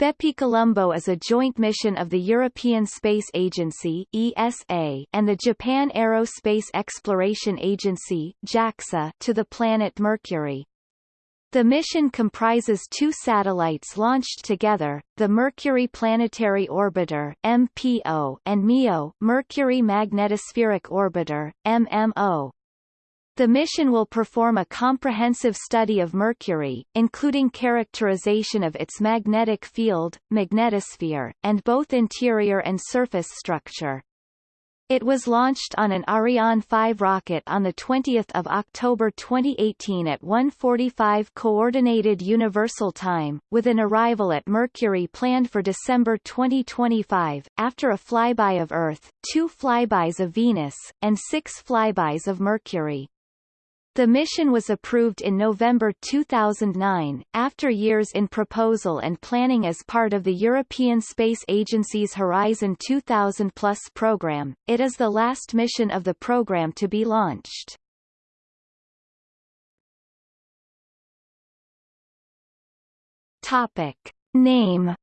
BepiColombo is a joint mission of the European Space Agency ESA and the Japan Aerospace Exploration Agency JAXA to the planet Mercury. The mission comprises two satellites launched together, the Mercury Planetary Orbiter MPO and Mio Mercury Magnetospheric Orbiter MMO. The mission will perform a comprehensive study of Mercury, including characterization of its magnetic field, magnetosphere, and both interior and surface structure. It was launched on an Ariane 5 rocket on 20 October 2018 at 1.45 Coordinated Universal Time, with an arrival at Mercury planned for December 2025, after a flyby of Earth, two flybys of Venus, and six flybys of Mercury. The mission was approved in November 2009, after years in proposal and planning as part of the European Space Agency's Horizon 2000 Plus program. It is the last mission of the program to be launched. Topic. Name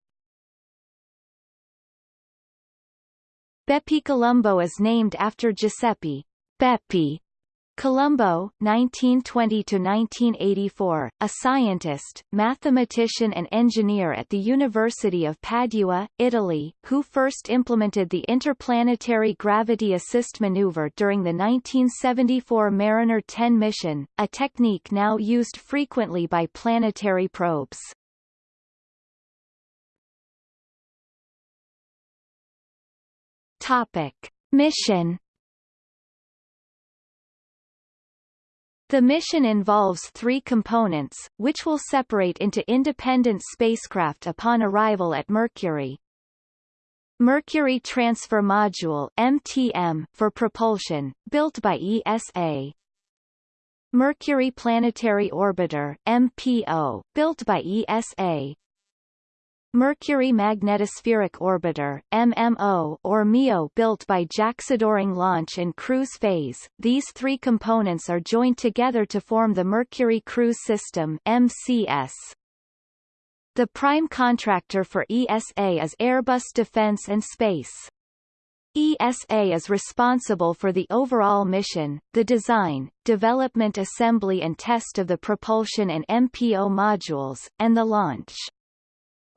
BepiColombo is named after Giuseppe Bepi Colombo 1920–1984, a scientist, mathematician and engineer at the University of Padua, Italy, who first implemented the interplanetary gravity assist maneuver during the 1974 Mariner 10 mission, a technique now used frequently by planetary probes. Topic. Mission The mission involves three components, which will separate into independent spacecraft upon arrival at Mercury. Mercury Transfer Module MTM for propulsion, built by ESA. Mercury Planetary Orbiter MPO, built by ESA. Mercury Magnetospheric Orbiter MMO or Mio built by JAXA during launch and cruise phase. These three components are joined together to form the Mercury Cruise System MCS. The prime contractor for ESA is Airbus Defence and Space. ESA is responsible for the overall mission, the design, development assembly and test of the propulsion and MPO modules, and the launch.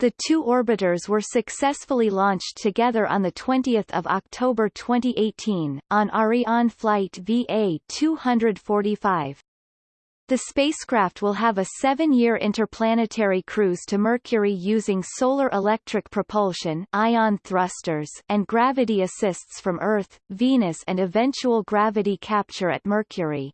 The two orbiters were successfully launched together on 20 October 2018, on Ariane flight VA-245. The spacecraft will have a seven-year interplanetary cruise to Mercury using solar electric propulsion ion thrusters and gravity assists from Earth, Venus and eventual gravity capture at Mercury.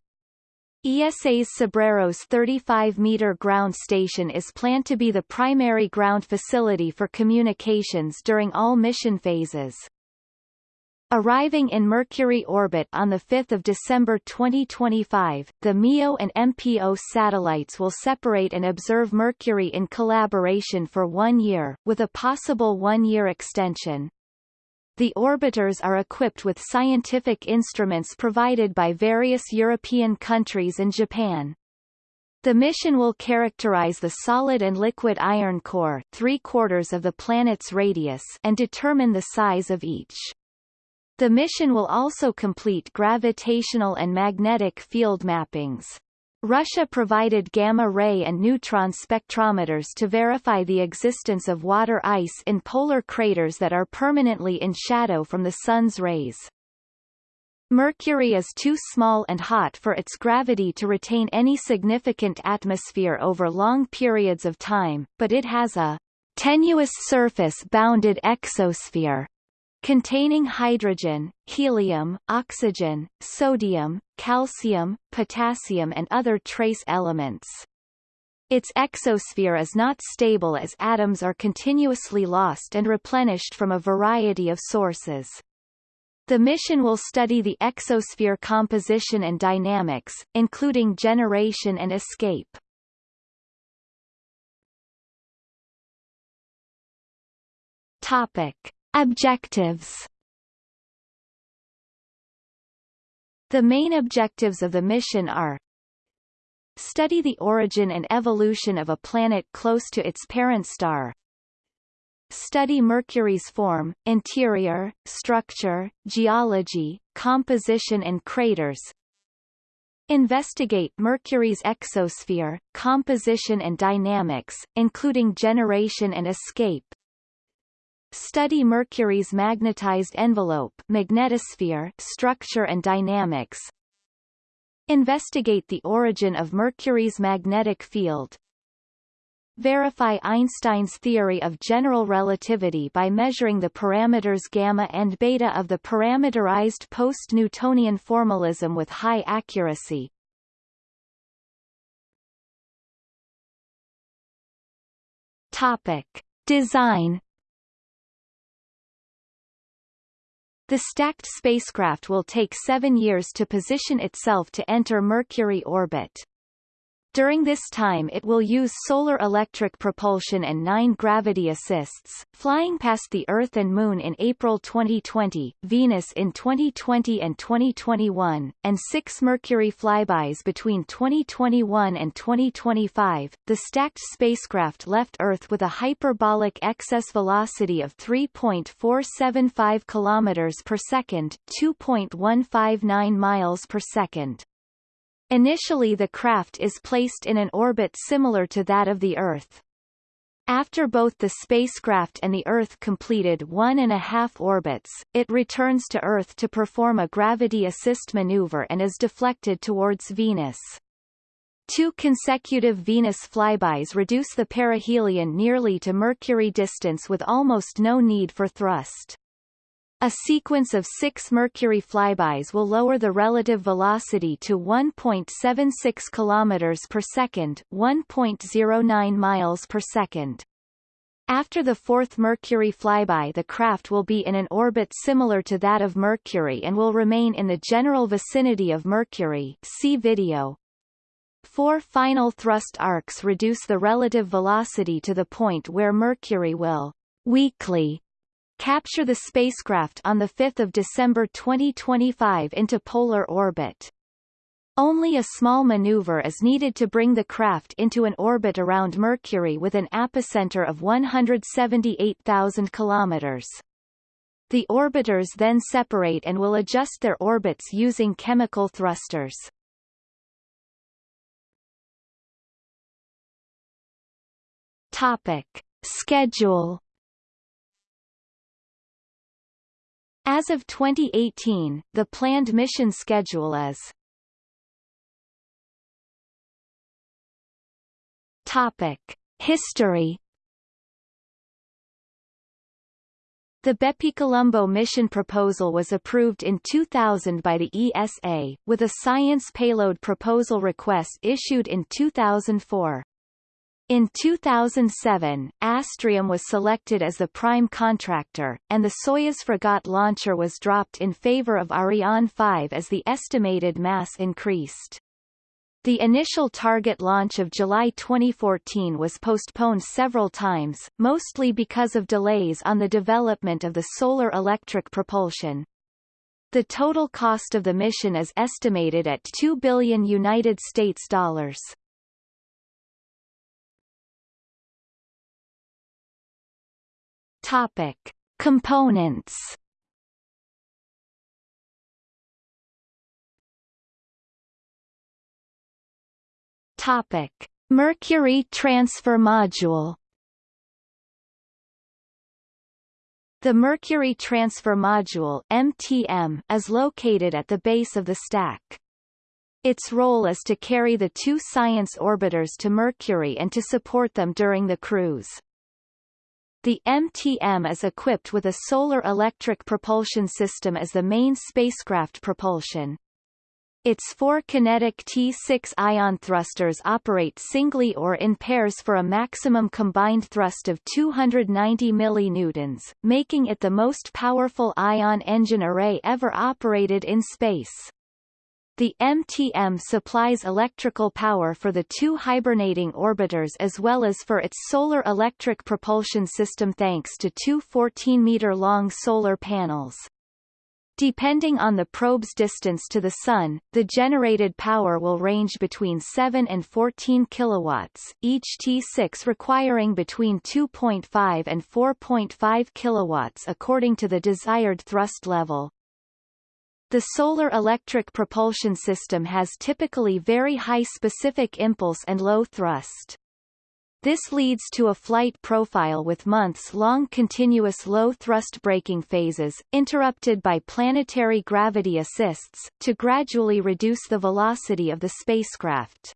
ESA's Cebreros 35-meter ground station is planned to be the primary ground facility for communications during all mission phases. Arriving in Mercury orbit on 5 December 2025, the Mio and MPO satellites will separate and observe Mercury in collaboration for one year, with a possible one-year extension. The orbiters are equipped with scientific instruments provided by various European countries and Japan. The mission will characterize the solid and liquid iron core three-quarters of the planet's radius and determine the size of each. The mission will also complete gravitational and magnetic field mappings. Russia provided gamma-ray and neutron spectrometers to verify the existence of water ice in polar craters that are permanently in shadow from the Sun's rays. Mercury is too small and hot for its gravity to retain any significant atmosphere over long periods of time, but it has a tenuous surface-bounded exosphere containing hydrogen, helium, oxygen, sodium, calcium, potassium and other trace elements. Its exosphere is not stable as atoms are continuously lost and replenished from a variety of sources. The mission will study the exosphere composition and dynamics, including generation and escape. Topic. Objectives The main objectives of the mission are Study the origin and evolution of a planet close to its parent star study Mercury's form, interior, structure, geology, composition and craters, Investigate Mercury's exosphere, composition and dynamics, including generation and escape. Study Mercury's magnetized envelope magnetosphere structure and dynamics. Investigate the origin of Mercury's magnetic field. Verify Einstein's theory of general relativity by measuring the parameters gamma and beta of the parameterized post-Newtonian formalism with high accuracy. Topic. Design The stacked spacecraft will take seven years to position itself to enter Mercury orbit. During this time it will use solar electric propulsion and nine gravity assists, flying past the Earth and Moon in April 2020, Venus in 2020 and 2021, and six Mercury flybys between 2021 and 2025. The stacked spacecraft left Earth with a hyperbolic excess velocity of 3.475 kilometers per second, 2.159 miles per second. Initially the craft is placed in an orbit similar to that of the Earth. After both the spacecraft and the Earth completed one and a half orbits, it returns to Earth to perform a gravity assist maneuver and is deflected towards Venus. Two consecutive Venus flybys reduce the perihelion nearly to Mercury distance with almost no need for thrust. A sequence of six Mercury flybys will lower the relative velocity to 1.76 km per second, 1.09 miles per second. After the fourth Mercury flyby the craft will be in an orbit similar to that of Mercury and will remain in the general vicinity of Mercury see video. Four final thrust arcs reduce the relative velocity to the point where Mercury will weakly capture the spacecraft on 5 December 2025 into polar orbit. Only a small maneuver is needed to bring the craft into an orbit around Mercury with an apocenter of 178,000 kilometers. The orbiters then separate and will adjust their orbits using chemical thrusters. Topic. Schedule As of 2018, the planned mission schedule is Topic. History The BepiColombo mission proposal was approved in 2000 by the ESA, with a science payload proposal request issued in 2004. In 2007, Astrium was selected as the prime contractor, and the Soyuz Fregat launcher was dropped in favor of Ariane 5 as the estimated mass increased. The initial target launch of July 2014 was postponed several times, mostly because of delays on the development of the solar electric propulsion. The total cost of the mission is estimated at 2 billion United States dollars. Topic. Components Topic. Mercury Transfer Module The Mercury Transfer Module MTM is located at the base of the stack. Its role is to carry the two science orbiters to Mercury and to support them during the cruise. The MTM is equipped with a solar electric propulsion system as the main spacecraft propulsion. Its four QinetiQ T6 ion thrusters operate singly or in pairs for a maximum combined thrust of 290 millinewtons, making it the most powerful ion engine array ever operated in space. The MTM supplies electrical power for the two hibernating orbiters as well as for its solar electric propulsion system thanks to two 14-meter-long solar panels. Depending on the probe's distance to the Sun, the generated power will range between 7 and 14 kilowatts, each T6 requiring between 2.5 and 4.5 kilowatts according to the desired thrust level. The solar electric propulsion system has typically very high specific impulse and low thrust. This leads to a flight profile with months-long continuous low-thrust braking phases, interrupted by planetary gravity assists, to gradually reduce the velocity of the spacecraft.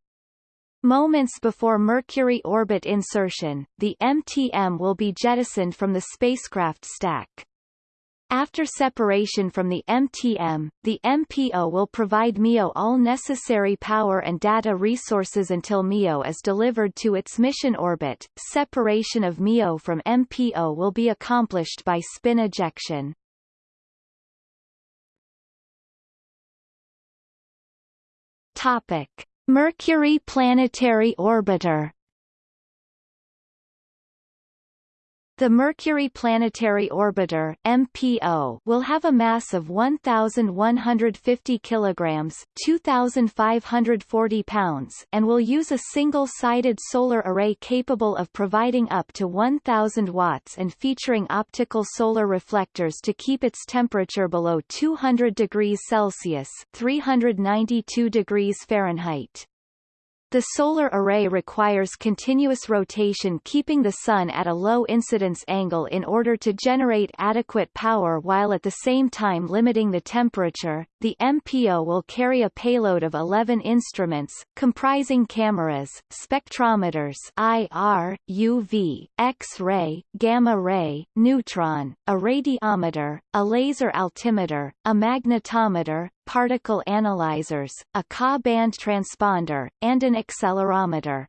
Moments before Mercury orbit insertion, the MTM will be jettisoned from the spacecraft stack. After separation from the MTM, the MPO will provide Mio all necessary power and data resources until Mio is delivered to its mission orbit. Separation of Mio from MPO will be accomplished by spin ejection. Topic: Mercury Planetary Orbiter The Mercury Planetary Orbiter (MPO) will have a mass of 1,150 kilograms (2,540 pounds) and will use a single-sided solar array capable of providing up to 1,000 watts and featuring optical solar reflectors to keep its temperature below 200 degrees Celsius (392 degrees Fahrenheit). The solar array requires continuous rotation keeping the Sun at a low incidence angle in order to generate adequate power while at the same time limiting the temperature. The MPO will carry a payload of 11 instruments, comprising cameras, spectrometers IR, UV, X-ray, gamma-ray, neutron, a radiometer, a laser altimeter, a magnetometer, particle analyzers, a Ka-band transponder, and an accelerometer.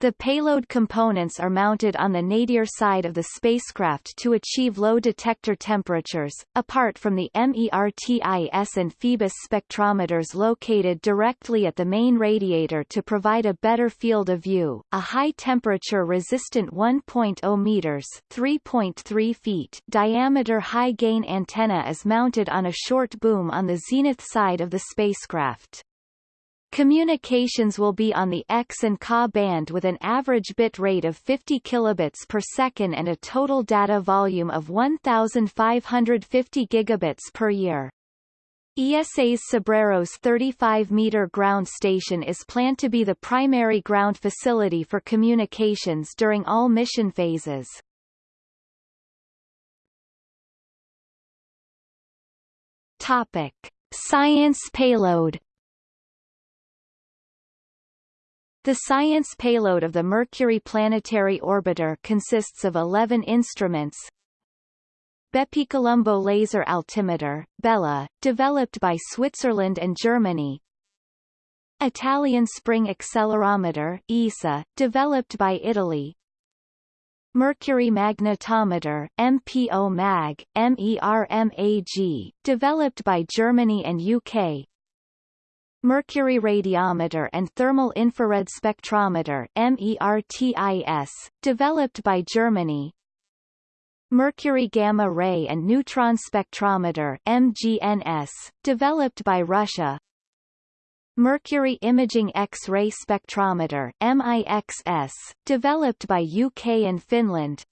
The payload components are mounted on the nadir side of the spacecraft to achieve low detector temperatures, apart from the MERTIS and PHEBUS spectrometers located directly at the main radiator to provide a better field of view. A high-temperature resistant 1.0 meters (3.3 feet) diameter high-gain antenna is mounted on a short boom on the zenith side of the spacecraft. Communications will be on the X and Ka band with an average bit rate of 50 kilobits per second and a total data volume of 1,550 gigabits per year. ESA's Cebreros 35-meter ground station is planned to be the primary ground facility for communications during all mission phases. Topic. Science payload The science payload of the Mercury Planetary Orbiter consists of 11 instruments, BepiColombo Laser Altimeter, BELA, developed by Switzerland and Germany, Italian Spring Accelerometer ISA, developed by Italy, Mercury Magnetometer MPO MAG, MERMAG, developed by Germany and UK, Mercury Radiometer and Thermal Infrared Spectrometer MERTIS, developed by Germany. Mercury Gamma Ray and Neutron Spectrometer MGNS, developed by Russia. Mercury Imaging X-ray Spectrometer MIXS, developed by UK and Finland.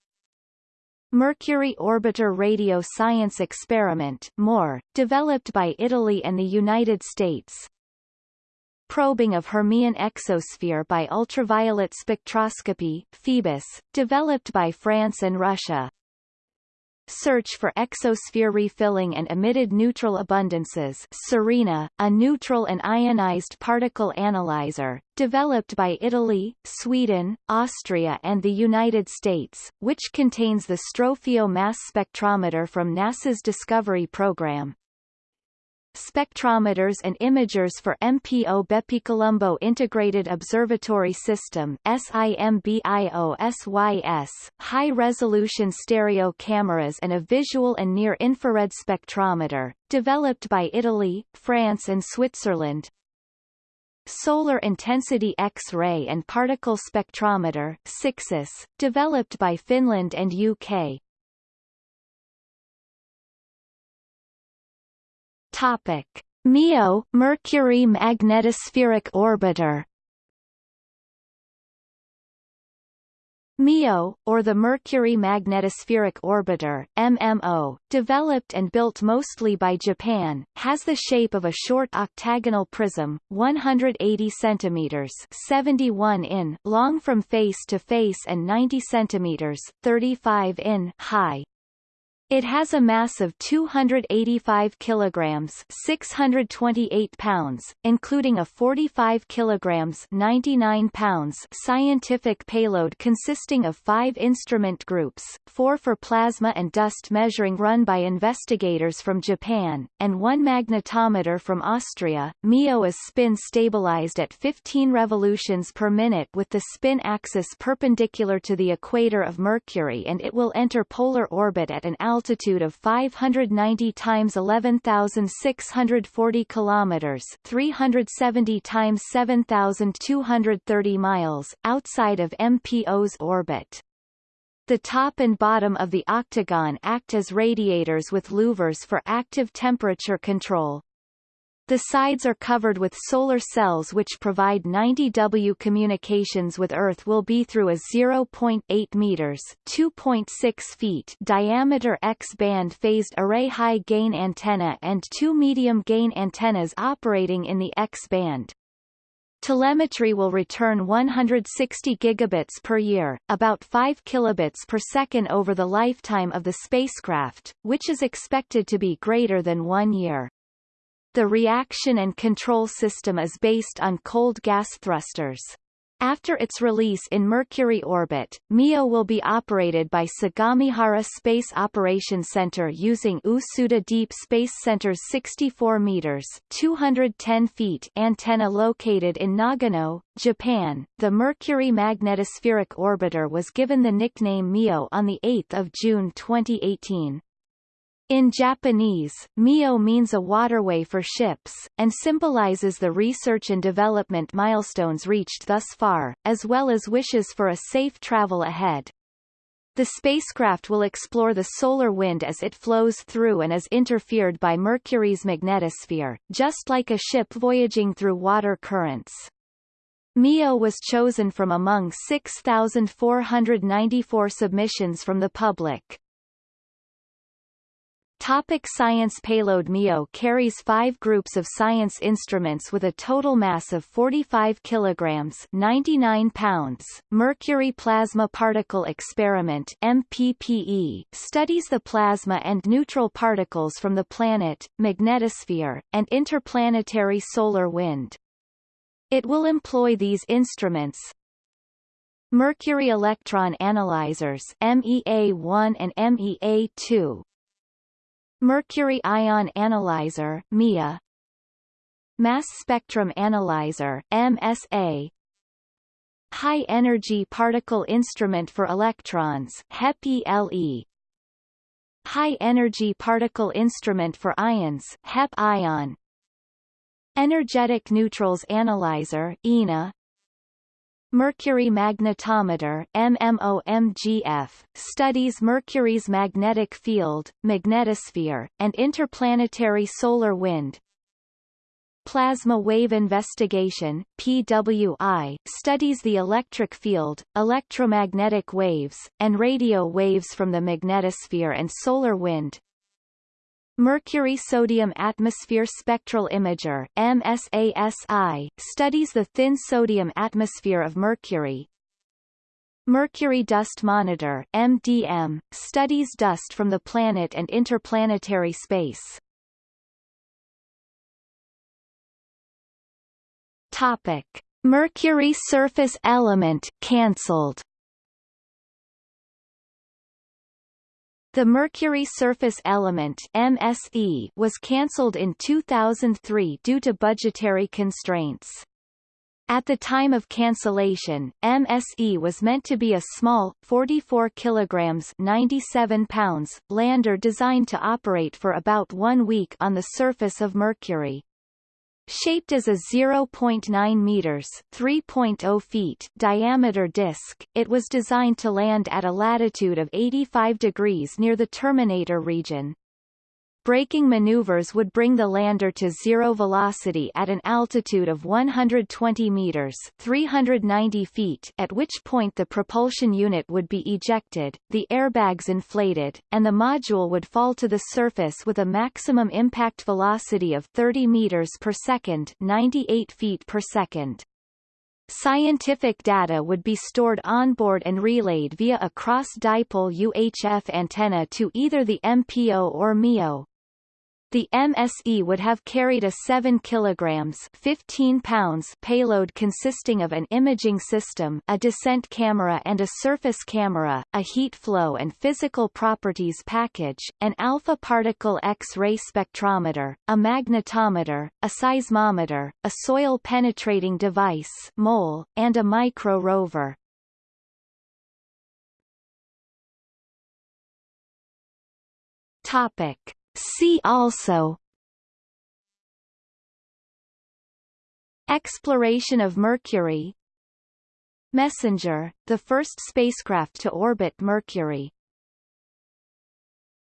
Mercury Orbiter Radio Science Experiment MORE, developed by Italy and the United States probing of Hermean exosphere by ultraviolet spectroscopy PHEBUS, developed by France and Russia. Search for exosphere refilling and emitted neutral abundances SERENA, a neutral and ionized particle analyzer, developed by Italy, Sweden, Austria and the United States, which contains the Strofio mass spectrometer from NASA's Discovery program spectrometers and imagers for MPO BepiColombo Integrated Observatory System SIMBIOSYS, high-resolution stereo cameras and a visual and near-infrared spectrometer, developed by Italy, France and Switzerland, Solar Intensity X-ray and Particle Spectrometer SIXIS, developed by Finland and UK, Topic. Mio, Mercury Magnetospheric Orbiter Mio, or the Mercury Magnetospheric Orbiter MMO, developed and built mostly by Japan, has the shape of a short octagonal prism, 180 cm 71 in long from face to face and 90 cm 35 in high. It has a mass of 285 kilograms, 628 pounds, including a 45 kilograms, 99 pounds scientific payload consisting of 5 instrument groups, 4 for plasma and dust measuring run by investigators from Japan, and 1 magnetometer from Austria. Mio is spin stabilized at 15 revolutions per minute with the spin axis perpendicular to the equator of Mercury and it will enter polar orbit at an altitude altitude of 590 times 11,640 kilometers, 370 times 7,230 miles outside of MPO's orbit. The top and bottom of the octagon act as radiators with louvers for active temperature control. The sides are covered with solar cells which provide 90 W communications with Earth will be through a 0.8 meters 2.6 feet diameter X-band phased array high-gain antenna and two medium-gain antennas operating in the X-band. Telemetry will return 160 gigabits per year, about 5 kilobits per second over the lifetime of the spacecraft, which is expected to be greater than one year. The reaction and control system is based on cold gas thrusters. After its release in Mercury orbit, Mio will be operated by Sagamihara Space Operations Center using Usuda Deep Space Center's 64 meters 210 feet antenna located in Nagano, Japan. The Mercury Magnetospheric Orbiter was given the nickname Mio on the 8th of June 2018. In Japanese, Mio means a waterway for ships, and symbolizes the research and development milestones reached thus far, as well as wishes for a safe travel ahead. The spacecraft will explore the solar wind as it flows through and is interfered by Mercury's magnetosphere, just like a ship voyaging through water currents. Mio was chosen from among 6,494 submissions from the public. Topic science Payload Mio carries five groups of science instruments with a total mass of 45 kilograms 99 pounds. Mercury Plasma Particle Experiment MPPE studies the plasma and neutral particles from the planet, magnetosphere, and interplanetary solar wind. It will employ these instruments, Mercury Electron Analyzers MEA1 and MEA2 Mercury Ion Analyzer MIA Mass Spectrum Analyzer MSA High Energy Particle Instrument for Electrons HEP-ELE High Energy Particle Instrument for Ions HEP-ION Energetic Neutrals Analyzer ENA Mercury magnetometer MMOMGF, studies Mercury's magnetic field, magnetosphere, and interplanetary solar wind. Plasma Wave Investigation PWI, studies the electric field, electromagnetic waves, and radio waves from the magnetosphere and solar wind. Mercury Sodium Atmosphere Spectral Imager MSASI, studies the thin sodium atmosphere of Mercury. Mercury Dust Monitor MDM, studies dust from the planet and interplanetary space. Topic. Mercury surface element cancelled The Mercury Surface Element MSE was cancelled in 2003 due to budgetary constraints. At the time of cancellation, MSE was meant to be a small, 44 kilograms 97 pounds, lander designed to operate for about one week on the surface of Mercury. Shaped as a 0.9 meters (3.0 feet) diameter disk, it was designed to land at a latitude of 85 degrees near the terminator region. Braking maneuvers would bring the lander to zero velocity at an altitude of 120 meters 390 feet at which point the propulsion unit would be ejected, the airbags inflated, and the module would fall to the surface with a maximum impact velocity of 30 meters per second 98 feet per second. Scientific data would be stored onboard and relayed via a cross-dipole UHF antenna to either the MPO or Mio. The MSE would have carried a 7 kilograms 15 pounds payload consisting of an imaging system, a descent camera and a surface camera, a heat flow and physical properties package, an alpha particle X-ray spectrometer, a magnetometer, a seismometer, a soil penetrating device MOLE, and a micro rover. Topic See also Exploration of Mercury Messenger, the first spacecraft to orbit Mercury